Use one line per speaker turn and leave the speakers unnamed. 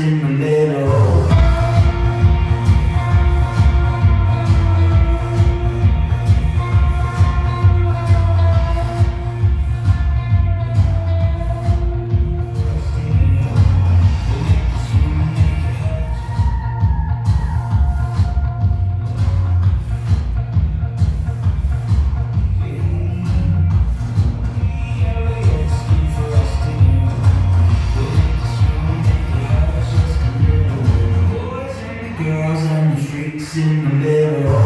sin when they girls and the freaks in the middle.